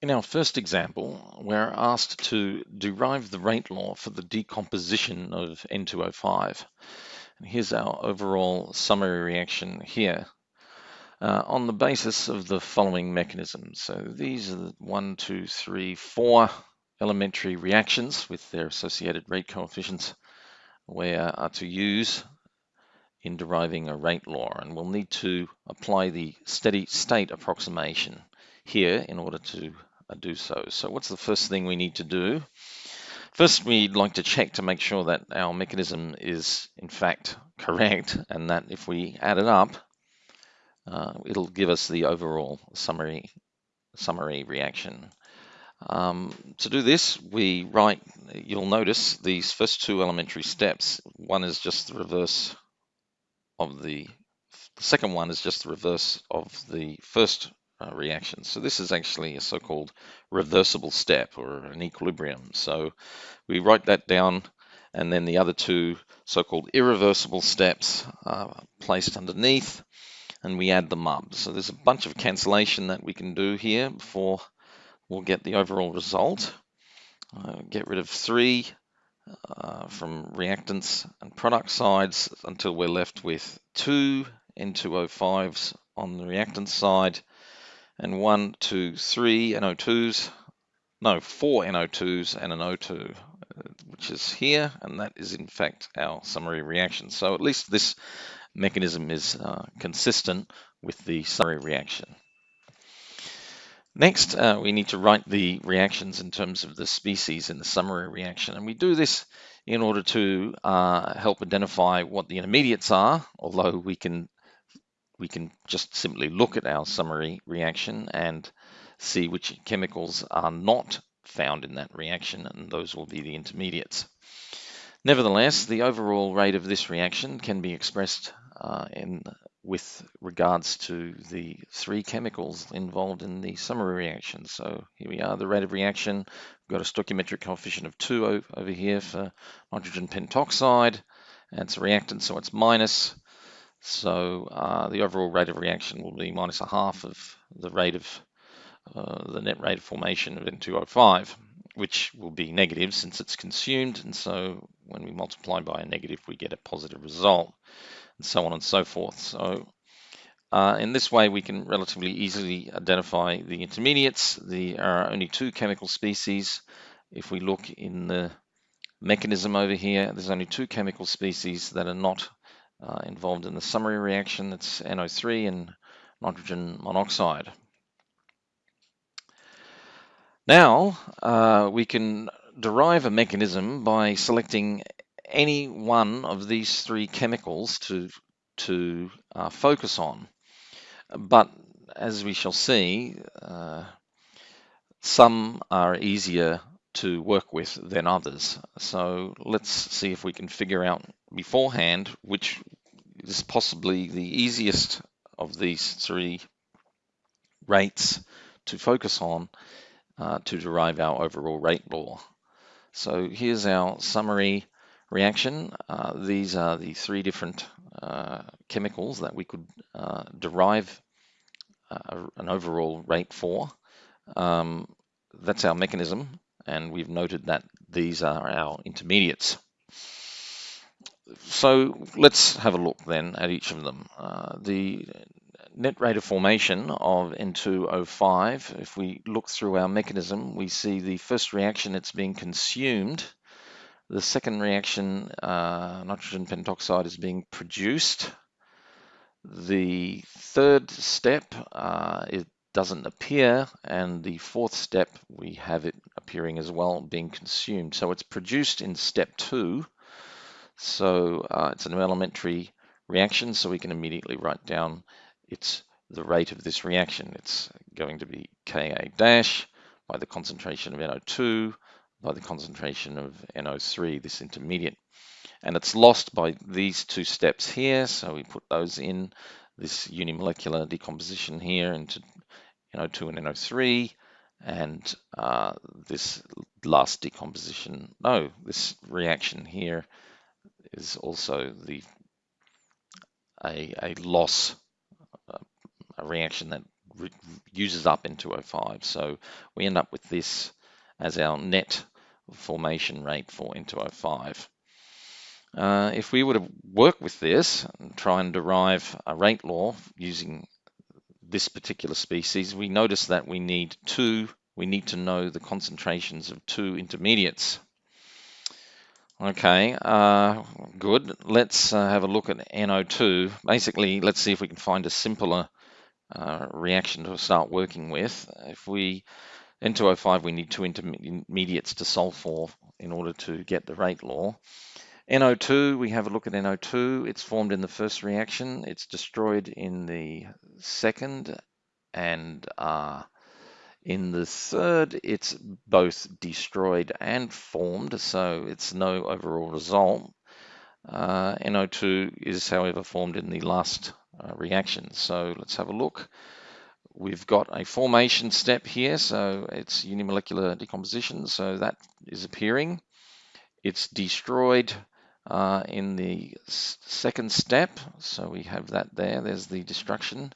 In our first example, we're asked to derive the rate law for the decomposition of N2O5. And here's our overall summary reaction here uh, on the basis of the following mechanisms. So these are the one, two, three, four elementary reactions with their associated rate coefficients we are to use in deriving a rate law. And we'll need to apply the steady state approximation here in order to do so. So what's the first thing we need to do? First, we'd like to check to make sure that our mechanism is in fact correct and that if we add it up, uh, it'll give us the overall summary, summary reaction. Um, to do this, we write, you'll notice these first two elementary steps. One is just the reverse of the, the second one is just the reverse of the first uh, reaction. So this is actually a so-called reversible step or an equilibrium. So we write that down and then the other two so-called irreversible steps are placed underneath and we add them up. So there's a bunch of cancellation that we can do here before we'll get the overall result. Uh, get rid of three uh, from reactants and product sides until we're left with two N2O5s on the reactant side and one, two, three NO2s, no, four NO2s and an O2, uh, which is here, and that is in fact our summary reaction. So at least this mechanism is uh, consistent with the summary reaction. Next, uh, we need to write the reactions in terms of the species in the summary reaction, and we do this in order to uh, help identify what the intermediates are, although we can we can just simply look at our summary reaction and see which chemicals are not found in that reaction, and those will be the intermediates. Nevertheless, the overall rate of this reaction can be expressed uh, in with regards to the three chemicals involved in the summary reaction. So here we are, the rate of reaction. We've got a stoichiometric coefficient of 2 over here for nitrogen pentoxide, and it's a reactant, so it's minus. So uh, the overall rate of reaction will be minus a half of the rate of uh, the net rate of formation of N2O5, which will be negative since it's consumed. And so when we multiply by a negative, we get a positive result, and so on and so forth. So uh, in this way, we can relatively easily identify the intermediates. There are only two chemical species. If we look in the mechanism over here, there's only two chemical species that are not uh, involved in the summary reaction. That's NO3 and nitrogen monoxide. Now uh, we can derive a mechanism by selecting any one of these three chemicals to, to uh, focus on. But as we shall see, uh, some are easier to work with than others. So let's see if we can figure out beforehand which is possibly the easiest of these three rates to focus on uh, to derive our overall rate law. So here's our summary reaction. Uh, these are the three different uh, chemicals that we could uh, derive uh, an overall rate for. Um, that's our mechanism and we've noted that these are our intermediates. So let's have a look then at each of them. Uh, the net rate of formation of N2O5, if we look through our mechanism, we see the first reaction, it's being consumed. The second reaction, uh, nitrogen pentoxide is being produced. The third step, uh, it doesn't appear, and the fourth step, we have it appearing as well, being consumed. So it's produced in step two. So uh, it's an elementary reaction, so we can immediately write down it's the rate of this reaction. It's going to be Ka dash by the concentration of NO2 by the concentration of NO3, this intermediate. And it's lost by these two steps here, so we put those in, this unimolecular decomposition here into NO2 and NO3, and uh, this last decomposition, no, this reaction here is also the a, a loss, a reaction that uses up N2O5. So we end up with this as our net formation rate for N2O5. Uh, if we were to work with this and try and derive a rate law using this particular species, we notice that we need two, we need to know the concentrations of two intermediates. Okay, uh, good. Let's uh, have a look at NO2. Basically, let's see if we can find a simpler uh, reaction to start working with. If we, N2O5, we need two intermediates to solve for in order to get the rate law. NO2, we have a look at NO2. It's formed in the first reaction. It's destroyed in the second and uh, in the third, it's both destroyed and formed, so it's no overall result. Uh, NO2 is, however, formed in the last uh, reaction. So let's have a look. We've got a formation step here, so it's unimolecular decomposition, so that is appearing. It's destroyed uh, in the second step, so we have that there, there's the destruction.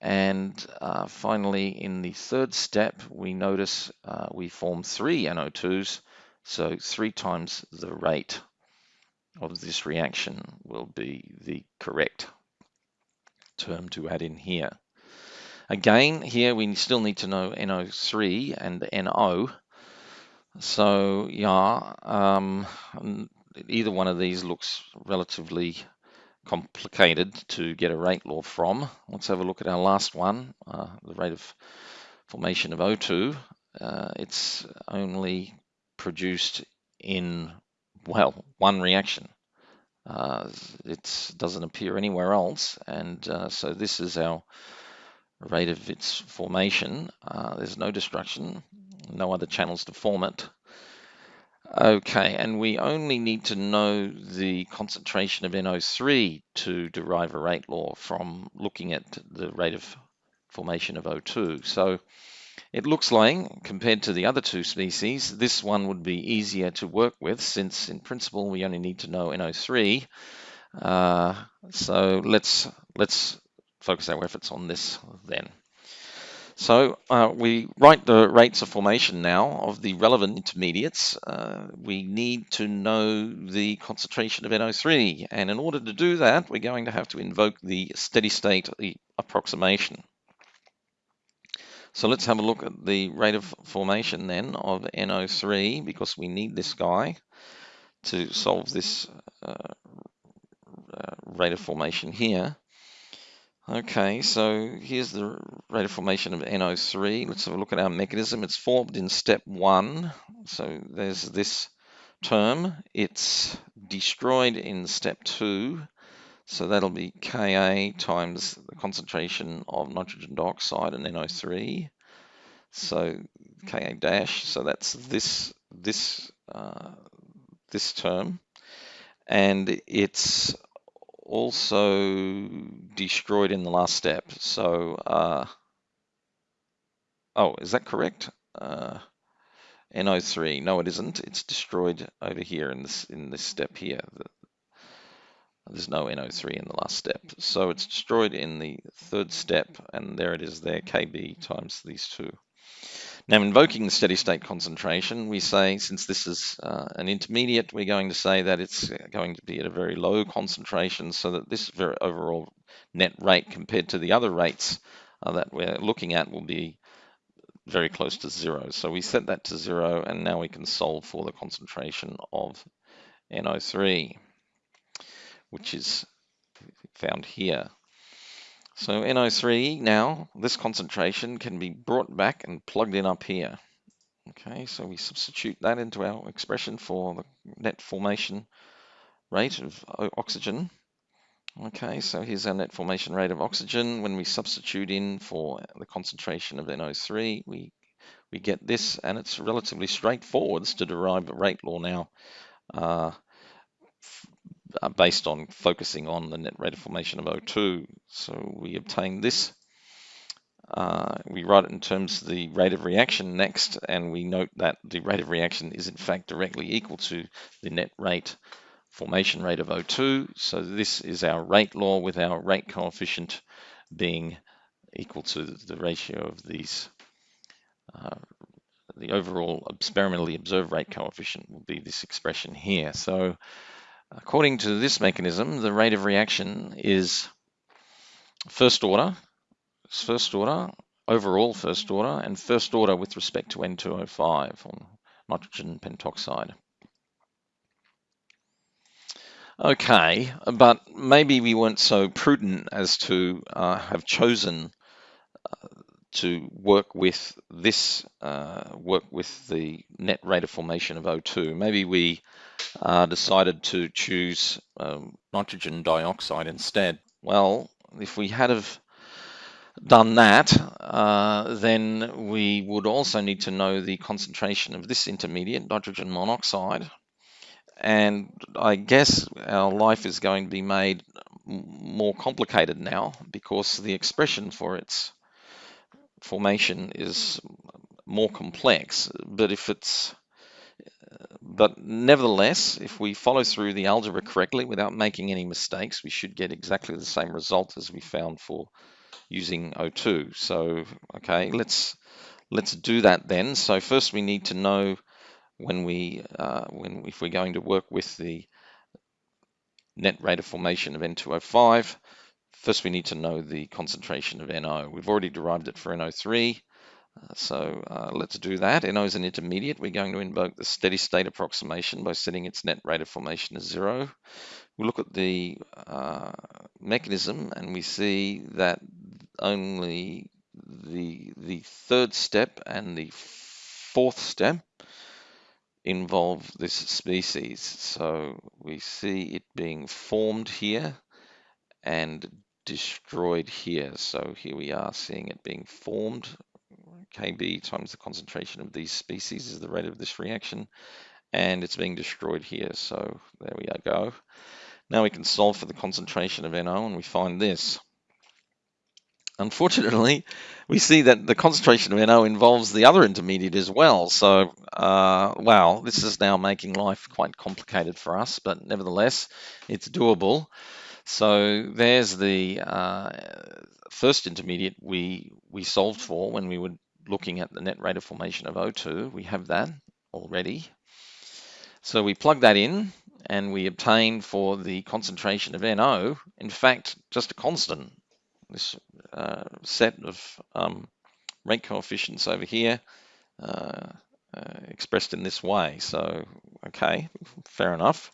And uh, finally, in the third step, we notice uh, we form three NO2s, so three times the rate of this reaction will be the correct term to add in here. Again, here we still need to know NO3 and NO. So yeah, um, either one of these looks relatively complicated to get a rate law from. Let's have a look at our last one, uh, the rate of formation of O2. Uh, it's only produced in, well, one reaction. Uh, it doesn't appear anywhere else, and uh, so this is our rate of its formation. Uh, there's no destruction, no other channels to form it. Okay, and we only need to know the concentration of NO3 to derive a rate law from looking at the rate of formation of O2. So it looks like, compared to the other two species, this one would be easier to work with since in principle we only need to know NO3. Uh, so let's, let's focus our efforts on this then. So uh, we write the rates of formation now of the relevant intermediates. Uh, we need to know the concentration of NO3. And in order to do that, we're going to have to invoke the steady state approximation. So let's have a look at the rate of formation then of NO3 because we need this guy to solve this uh, uh rate of formation here. Okay, so here's the rate of formation of NO3. Let's have a look at our mechanism. It's formed in step one. So there's this term. It's destroyed in step two. So that'll be Ka times the concentration of nitrogen dioxide and NO3. So Ka dash. So that's this this uh, this term, and it's also destroyed in the last step. So, uh, oh, is that correct? Uh, NO3, no, it isn't. It's destroyed over here in this in this step here. There's no NO3 in the last step. So it's destroyed in the third step, and there it is there, KB times these two. Now, invoking the steady state concentration, we say, since this is uh, an intermediate, we're going to say that it's going to be at a very low concentration so that this very overall net rate compared to the other rates uh, that we're looking at will be very close to zero. So we set that to zero, and now we can solve for the concentration of NO3, which is found here. So NO3 now, this concentration can be brought back and plugged in up here. Okay, so we substitute that into our expression for the net formation rate of oxygen. Okay, so here's our net formation rate of oxygen. When we substitute in for the concentration of NO3, we we get this, and it's relatively straightforward to derive a rate law now. Uh, uh, based on focusing on the net rate of formation of O2. So we obtain this. Uh, we write it in terms of the rate of reaction next, and we note that the rate of reaction is in fact directly equal to the net rate formation rate of O2. So this is our rate law with our rate coefficient being equal to the ratio of these uh, the overall experimentally observed rate coefficient will be this expression here. So according to this mechanism, the rate of reaction is first order, first order, overall first order, and first order with respect to N2O5, or nitrogen pentoxide. Okay, but maybe we weren't so prudent as to uh, have chosen uh, to work with this, uh, work with the net rate of formation of O2. Maybe we uh, decided to choose um, nitrogen dioxide instead. Well, if we had have done that, uh, then we would also need to know the concentration of this intermediate, nitrogen monoxide. And I guess our life is going to be made more complicated now because the expression for its formation is more complex. But if it's but nevertheless, if we follow through the algebra correctly without making any mistakes, we should get exactly the same result as we found for using O2. So, okay, let's let's do that then. So first we need to know when we uh, when if we're going to work with the net rate of formation of N2O5, First, we need to know the concentration of NO. We've already derived it for NO3, uh, so uh, let's do that. NO is an intermediate. We're going to invoke the steady state approximation by setting its net rate of formation as zero. We look at the uh, mechanism and we see that only the, the third step and the fourth step involve this species. So we see it being formed here and destroyed here. So here we are seeing it being formed. Kb times the concentration of these species is the rate of this reaction. And it's being destroyed here. So there we go. Now we can solve for the concentration of NO and we find this. Unfortunately, we see that the concentration of NO involves the other intermediate as well. So, uh, wow, this is now making life quite complicated for us, but nevertheless, it's doable. So there's the uh, first intermediate we, we solved for when we were looking at the net rate of formation of O2. We have that already. So we plug that in and we obtain for the concentration of NO, in fact, just a constant. This uh, set of um, rate coefficients over here uh, uh, expressed in this way. So, okay, fair enough.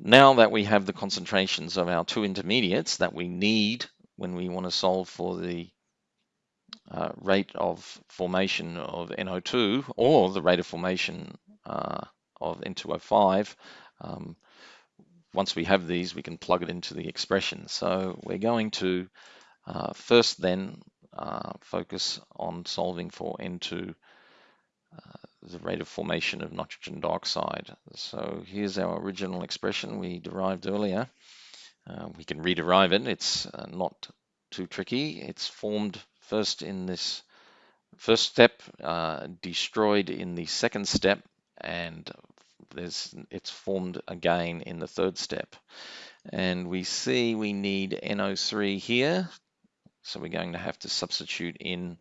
Now that we have the concentrations of our two intermediates that we need when we want to solve for the uh, rate of formation of NO2 or the rate of formation uh, of N2O5, um, once we have these, we can plug it into the expression. So we're going to uh, first then uh, focus on solving for N2 uh, the rate of formation of nitrogen dioxide. So here's our original expression we derived earlier. Uh, we can rederive it. It's uh, not too tricky. It's formed first in this first step, uh, destroyed in the second step, and it's formed again in the third step. And we see we need NO3 here. So we're going to have to substitute in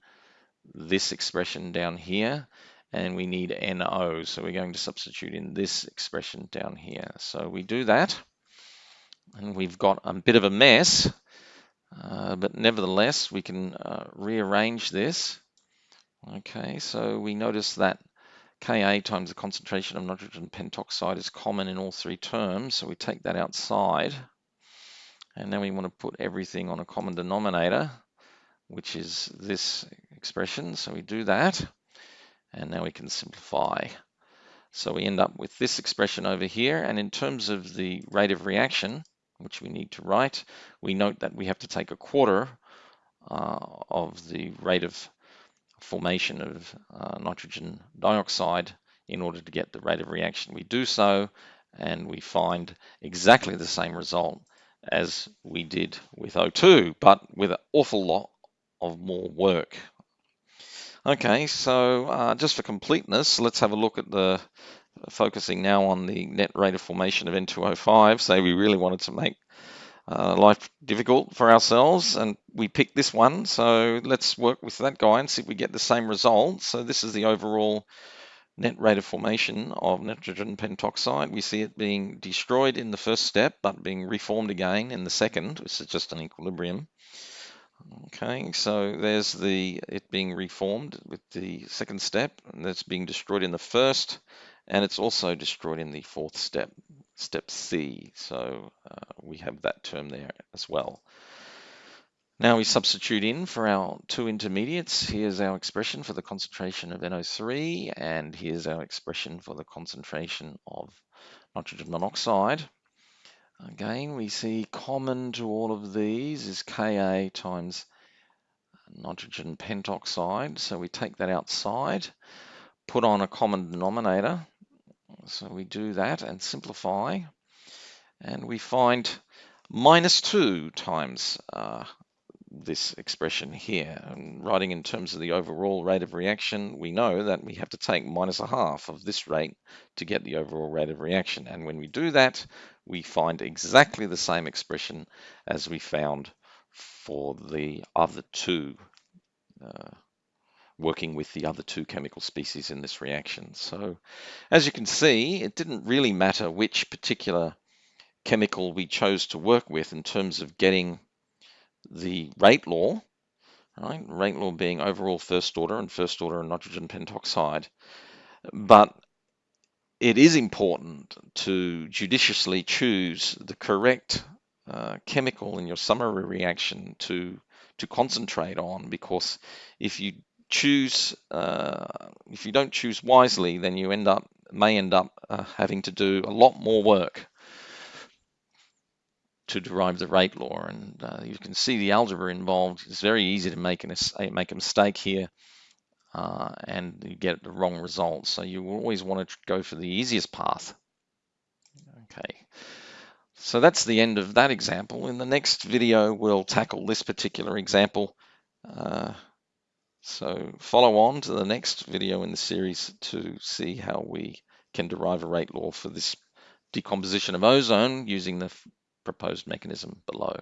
this expression down here and we need NO. So we're going to substitute in this expression down here. So we do that and we've got a bit of a mess, uh, but nevertheless, we can uh, rearrange this. Okay, so we notice that Ka times the concentration of nitrogen pentoxide is common in all three terms. So we take that outside and then we want to put everything on a common denominator, which is this expression. So we do that. And now we can simplify. So we end up with this expression over here. And in terms of the rate of reaction, which we need to write, we note that we have to take a quarter uh, of the rate of formation of uh, nitrogen dioxide in order to get the rate of reaction. We do so and we find exactly the same result as we did with O2, but with an awful lot of more work. Okay, so uh, just for completeness, let's have a look at the focusing now on the net rate of formation of N2O5. Say we really wanted to make uh, life difficult for ourselves and we picked this one. So let's work with that guy and see if we get the same result. So this is the overall net rate of formation of nitrogen pentoxide. We see it being destroyed in the first step, but being reformed again in the second, which is just an equilibrium. Okay, so there's the it being reformed with the second step, and that's being destroyed in the first, and it's also destroyed in the fourth step, step C. So uh, we have that term there as well. Now we substitute in for our two intermediates. Here's our expression for the concentration of NO3, and here's our expression for the concentration of nitrogen monoxide. Again, we see common to all of these is Ka times nitrogen pentoxide. So we take that outside, put on a common denominator. So we do that and simplify. And we find minus 2 times uh, this expression here. And writing in terms of the overall rate of reaction, we know that we have to take minus a half of this rate to get the overall rate of reaction. And when we do that, we find exactly the same expression as we found for the other two, uh, working with the other two chemical species in this reaction. So as you can see, it didn't really matter which particular chemical we chose to work with in terms of getting the rate law, right? Rate law being overall first order and first order in nitrogen pentoxide. But it is important to judiciously choose the correct uh, chemical in your summary reaction to to concentrate on because if you choose uh, if you don't choose wisely then you end up may end up uh, having to do a lot more work to derive the rate law. And uh, you can see the algebra involved. It's very easy to make, an, make a mistake here uh, and you get the wrong result. So you always want to go for the easiest path. Okay, so that's the end of that example. In the next video, we'll tackle this particular example. Uh, so follow on to the next video in the series to see how we can derive a rate law for this decomposition of ozone using the proposed mechanism below.